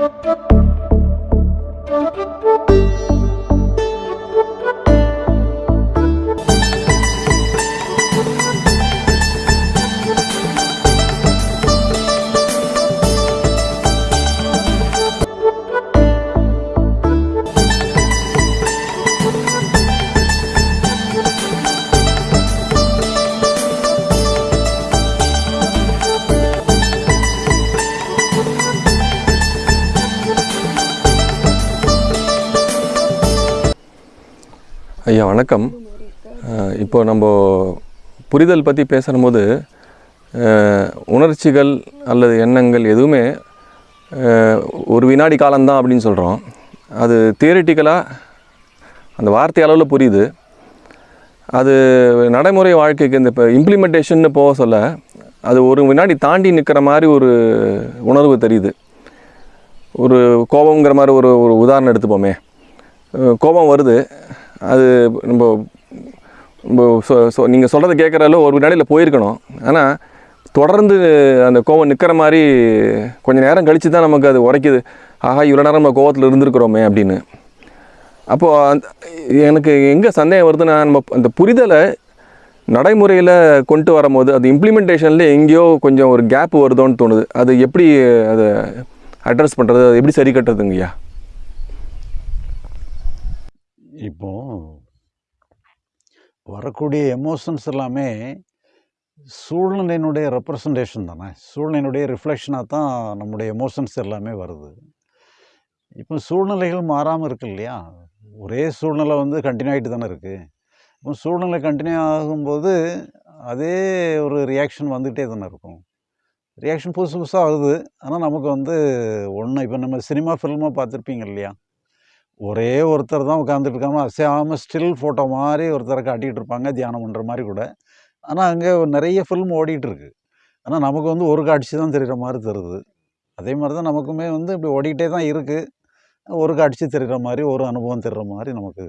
Thank you. ஐயா வணக்கம். இப்போ நம்ம புரிதல் பற்றி பேசும்போது உணர்ச்சிகள் அல்லது எண்ணங்கள் எதுவுமே ஒரு வினாடி காலம்தான் அப்படின்னு சொல்கிறோம் அது தியரிட்டிக்கலாக அந்த வார்த்தை அளவில் புரியுது. அது நடைமுறை வாழ்க்கைக்கு இந்த இப்போ இம்ப்ளிமெண்டேஷன்னு போக சொல்ல அது ஒரு வினாடி தாண்டி நிற்கிற மாதிரி ஒரு உணர்வு தெரியுது. ஒரு கோபங்கிற மாதிரி ஒரு ஒரு உதாரணம் எடுத்துப்போமே. கோபம் வருது. அது நம்ம நம்ம சொ சொ நீங்கள் சொல்கிறத கேட்குறாலும் ஒரு வினாடியில் போயிருக்கணும். ஆனால் தொடர்ந்து அந்த கோவம் நிற்கிற மாதிரி கொஞ்சம் நேரம் கழித்து தான் நமக்கு அது உரைக்குது. ஆஹா இவ்வளோ நேரம் நம்ம கோவத்தில் இருந்திருக்கிறோமே அப்படின்னு. அப்போது எனக்கு எங்கே சந்தேகம் வருதுன்னா நம்ம அந்த புரிதலை நடைமுறையில் கொண்டு வரும்போது அது இம்ப்ளிமெண்டேஷனில் எங்கேயோ கொஞ்சம் ஒரு கேப் வருதோன்னு தோணுது. அது எப்படி அதை அட்ரஸ் பண்ணுறது அது எப்படி சரி கட்டுறதுங்கய்யா? இப்போ வரக்கூடிய எமோஷன்ஸ் எல்லாமே சூழ்நிலையினுடைய ரெப்ரசன்டேஷன் தானே? சூழ்நிலையினுடைய ரிஃப்ளெக்ஷனாக தான் நம்முடைய எமோஷன்ஸ் எல்லாமே வருது. இப்போ சூழ்நிலைகள் மாறாமல் இருக்கு இல்லையா? ஒரே சூழ்நிலை வந்து கண்டினியூ ஆகிட்டு தானே இருக்குது இப்போ சூழ்நிலை கண்டினியூ ஆகும்போது அதே ஒரு ரியாக்ஷன் வந்துகிட்டே தானே இருக்கும். ரியாக்ஷன் புதுசு புதுசாக ஆகுது ஆனால் நமக்கு வந்து ஒன்று இப்போ நம்ம சினிமா ஃபில்மாக பார்த்துருப்பீங்க இல்லையா? ஒரே ஒருத்தர் தான் உட்காந்துட்டு இருக்காமல் அசையாமல் ஸ்டில் ஃபோட்டோ மாதிரி ஒருத்தரை காட்டிகிட்டு இருப்பாங்க தியானம் பண்ணுற மாதிரி கூட. ஆனால் அங்கே நிறைய ஃபில்ம் ஓடிட்டுருக்கு ஆனால் நமக்கு வந்து ஒரு காட்சி தான் தெரிகிற மாதிரி தருது. அதே மாதிரி தான் நமக்குமே வந்து இப்படி ஓடிக்கிட்டே தான் இருக்குது ஒரு காட்சி தெரிகிற மாதிரி ஒரு அனுபவம் தெரிகிற மாதிரி நமக்கு